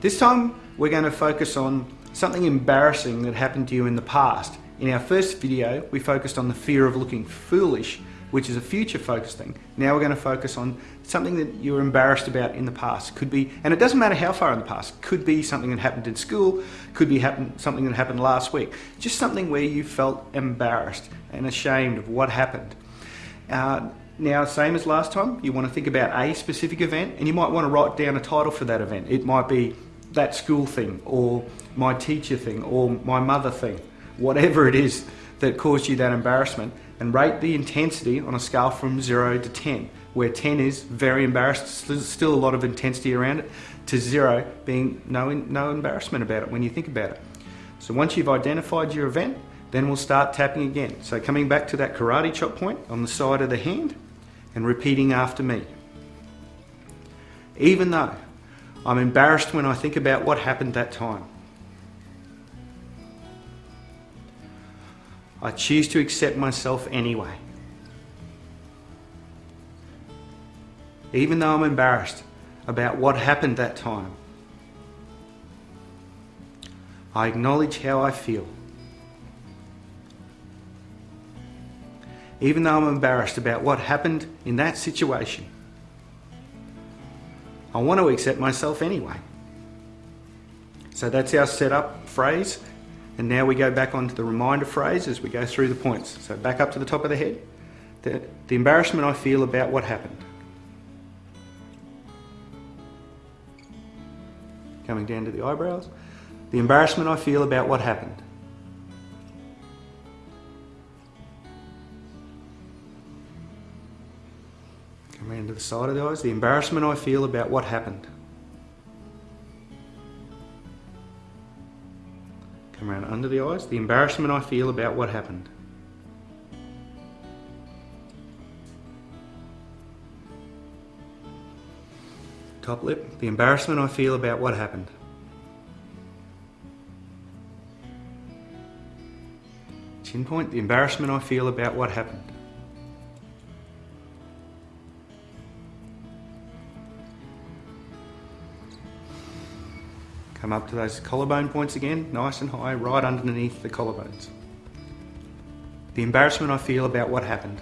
This time we're going to focus on something embarrassing that happened to you in the past. In our first video we focused on the fear of looking foolish which is a future focused thing. Now we're going to focus on something that you were embarrassed about in the past. Could be, and it doesn't matter how far in the past, could be something that happened in school, could be happen, something that happened last week. Just something where you felt embarrassed and ashamed of what happened. Uh, now, same as last time, you want to think about a specific event and you might want to write down a title for that event. It might be that school thing or my teacher thing or my mother thing, whatever it is that caused you that embarrassment and rate the intensity on a scale from 0 to 10, where 10 is very embarrassed, still a lot of intensity around it, to 0 being no, no embarrassment about it when you think about it. So once you've identified your event, then we'll start tapping again. So coming back to that karate chop point on the side of the hand and repeating after me. Even though I'm embarrassed when I think about what happened that time. I choose to accept myself anyway. Even though I'm embarrassed about what happened that time, I acknowledge how I feel. Even though I'm embarrassed about what happened in that situation, I want to accept myself anyway. So that's our setup phrase and now we go back onto the reminder phrase as we go through the points. So back up to the top of the head. The, the embarrassment I feel about what happened. Coming down to the eyebrows. The embarrassment I feel about what happened. Around to the side of the eyes. The embarrassment I feel about what happened. Come around under the eyes. The embarrassment I feel about what happened. Top lip. The embarrassment I feel about what happened. Chin point. The embarrassment I feel about what happened. Come up to those collarbone points again, nice and high, right underneath the collarbones. The embarrassment I feel about what happened.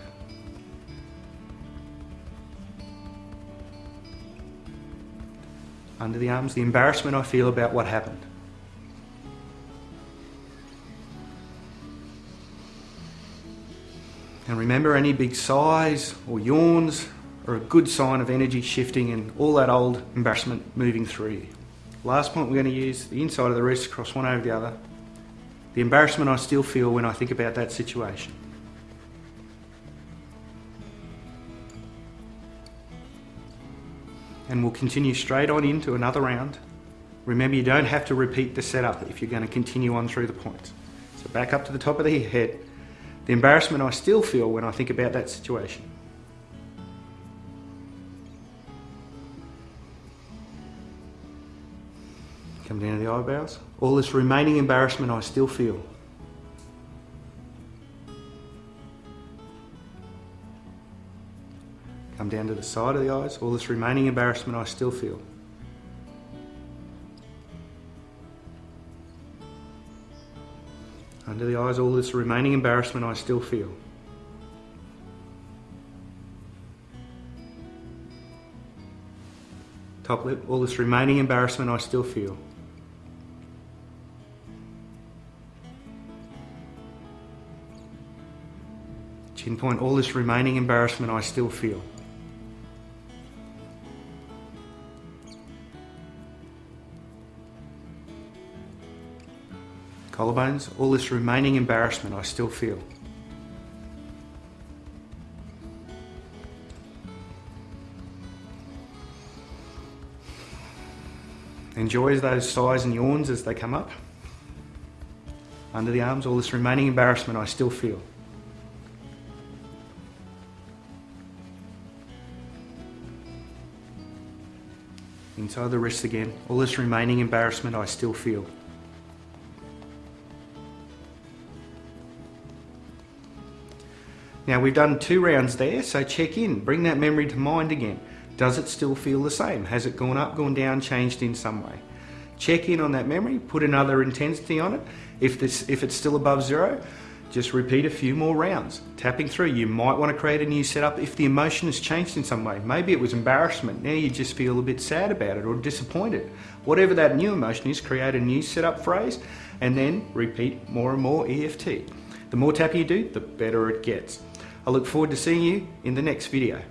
Under the arms, the embarrassment I feel about what happened. And remember any big sighs or yawns are a good sign of energy shifting and all that old embarrassment moving through you. Last point, we're going to use the inside of the wrist, cross one over the other. The embarrassment I still feel when I think about that situation. And we'll continue straight on into another round. Remember, you don't have to repeat the setup if you're going to continue on through the points. So back up to the top of the head. The embarrassment I still feel when I think about that situation. Come down to the eyebrows. All this remaining embarrassment I still feel. Come down to the side of the eyes. All this remaining embarrassment I still feel. Under the eyes, all this remaining embarrassment I still feel. Top lip, all this remaining embarrassment I still feel. Chin point, all this remaining embarrassment I still feel. Collarbones, all this remaining embarrassment I still feel. Enjoy those sighs and yawns as they come up. Under the arms, all this remaining embarrassment I still feel. Inside the wrist again. All this remaining embarrassment I still feel. Now we've done two rounds there, so check in, bring that memory to mind again. Does it still feel the same? Has it gone up, gone down, changed in some way? Check in on that memory, put another intensity on it. If, this, if it's still above zero, just repeat a few more rounds. Tapping through, you might want to create a new setup if the emotion has changed in some way. Maybe it was embarrassment, now you just feel a bit sad about it or disappointed. Whatever that new emotion is, create a new setup phrase and then repeat more and more EFT. The more tapping you do, the better it gets. I look forward to seeing you in the next video.